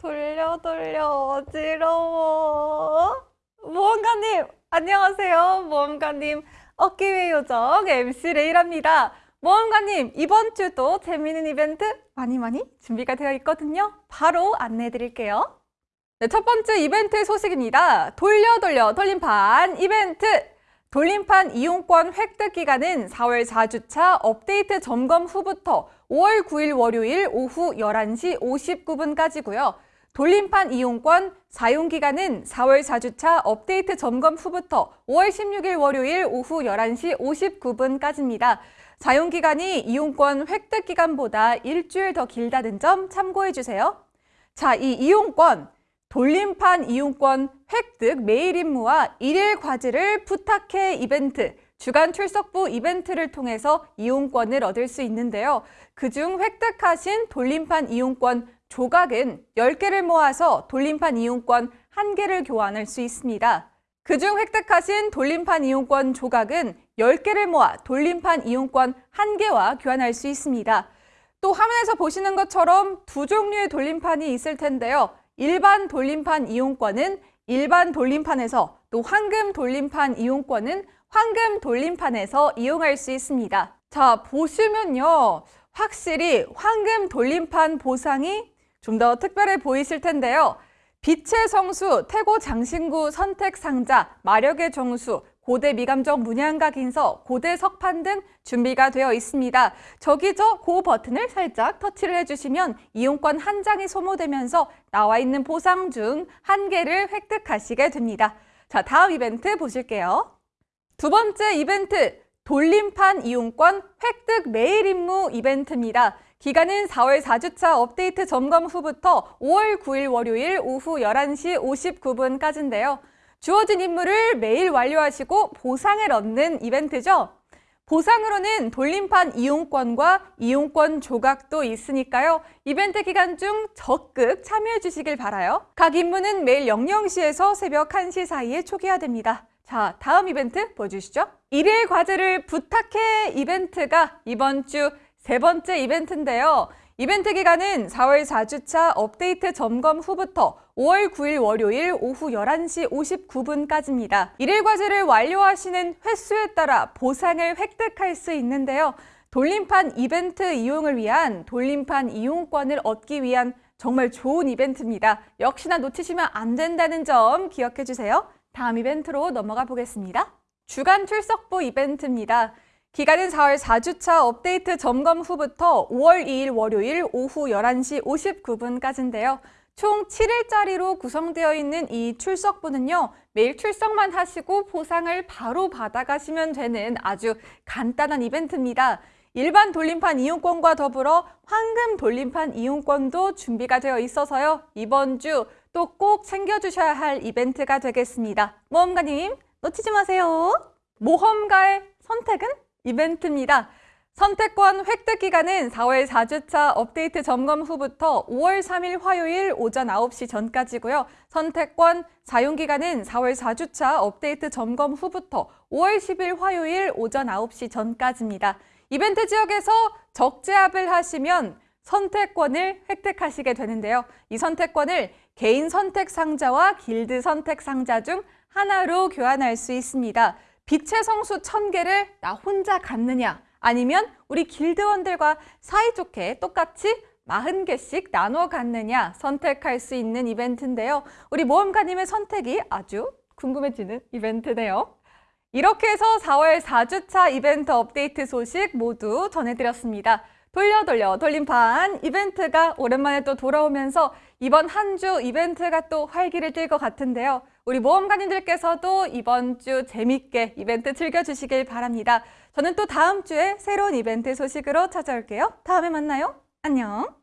돌려 돌려 어지러워. 모험가님 안녕하세요. 모험가님 어깨의 요정 MC 레이랍니다. 모험가님 이번 주도 재미있는 이벤트 많이 많이 준비가 되어 있거든요. 바로 안내해 드릴게요. 네, 첫 번째 이벤트 소식입니다. 돌려 돌려 돌림판 이벤트! 돌림판 이용권 획득 기간은 4월 4주차 업데이트 점검 후부터 5월 9일 월요일 오후 11시 59분까지고요. 돌림판 이용권 사용 기간은 4월 4주차 업데이트 점검 후부터 5월 16일 월요일 오후 11시 59분까지입니다. 사용 기간이 이용권 획득 기간보다 일주일 더 길다는 점 참고해 주세요. 자, 이 이용권 돌림판 이용권 획득 메일 임무와 일일 과제를 부탁해 이벤트, 주간 출석부 이벤트를 통해서 이용권을 얻을 수 있는데요. 그중 획득하신 돌림판 이용권 조각은 10개를 모아서 돌림판 이용권 1개를 교환할 수 있습니다. 그중 획득하신 돌림판 이용권 조각은 10개를 모아 돌림판 이용권 1개와 교환할 수 있습니다. 또 화면에서 보시는 것처럼 두 종류의 돌림판이 있을 텐데요. 일반 돌림판 이용권은 일반 돌림판에서 또 황금 돌림판 이용권은 황금 돌림판에서 이용할 수 있습니다. 자, 보시면요. 확실히 황금 돌림판 보상이 좀 더 특별해 보이실 텐데요. 빛의 성수, 태고 장신구 선택 상자, 마력의 정수, 고대 미감정 문양각 인서, 고대 석판 등 준비가 되어 있습니다. 저기 저 고 버튼을 살짝 터치를 해주시면 이용권 한 장이 소모되면서 나와 있는 보상 중 한 개를 획득하시게 됩니다. 자, 다음 이벤트 보실게요. 두 번째 이벤트, 돌림판 이용권 획득 메일 임무 이벤트입니다. 기간은 4월 4주차 업데이트 점검 후부터 5월 9일 월요일 오후 11시 59분까지인데요. 주어진 임무를 매일 완료하시고 보상을 얻는 이벤트죠. 보상으로는 돌림판 이용권과 이용권 조각도 있으니까요. 이벤트 기간 중 적극 참여해 주시길 바라요. 각 임무는 매일 00시에서 새벽 1시 사이에 초기화 됩니다. 자, 다음 이벤트 보여주시죠. 일일 과제를 부탁해 이벤트가 이번 주 세 번째 이벤트인데요. 이벤트 기간은 4월 4주차 업데이트 점검 후부터 5월 9일 월요일 오후 11시 59분까지입니다. 일일 과제를 완료하시는 횟수에 따라 보상을 획득할 수 있는데요. 돌림판 이벤트 이용을 위한 돌림판 이용권을 얻기 위한 정말 좋은 이벤트입니다. 역시나 놓치시면 안 된다는 점 기억해 주세요. 다음 이벤트로 넘어가 보겠습니다. 주간 출석부 이벤트입니다. 기간은 4월 4주차 업데이트 점검 후부터 5월 2일 월요일 오후 11시 59분까지인데요. 총 7일짜리로 구성되어 있는 이 출석부는요. 매일 출석만 하시고 보상을 바로 받아가시면 되는 아주 간단한 이벤트입니다. 일반 돌림판 이용권과 더불어 황금 돌림판 이용권도 준비가 되어 있어서요. 이번 주 또 꼭 챙겨주셔야 할 이벤트가 되겠습니다. 모험가님 놓치지 마세요. 모험가의 선택은 이벤트입니다. 선택권 획득 기간은 4월 4주차 업데이트 점검 후부터 5월 3일 화요일 오전 9시 전까지고요. 선택권 사용 기간은 4월 4주차 업데이트 점검 후부터 5월 10일 화요일 오전 9시 전까지입니다. 이벤트 지역에서 적재합을 하시면 선택권을 획득하시게 되는데요. 이 선택권을 개인 선택 상자와 길드 선택 상자 중 하나로 교환할 수 있습니다. 빛의 성수 1000개를 나 혼자 갖느냐 아니면 우리 길드원들과 사이좋게 똑같이 40개씩 나눠 갖느냐 선택할 수 있는 이벤트인데요. 우리 모험가님의 선택이 아주 궁금해지는 이벤트네요. 이렇게 해서 4월 4주차 이벤트 업데이트 소식 모두 전해드렸습니다. 돌려 돌려 돌림판 이벤트가 오랜만에 또 돌아오면서 이번 한 주 이벤트가 또 활기를 띨 것 같은데요. 우리 모험가님들께서도 이번 주 재밌게 이벤트 즐겨주시길 바랍니다. 저는 또 다음 주에 새로운 이벤트 소식으로 찾아올게요. 다음에 만나요. 안녕.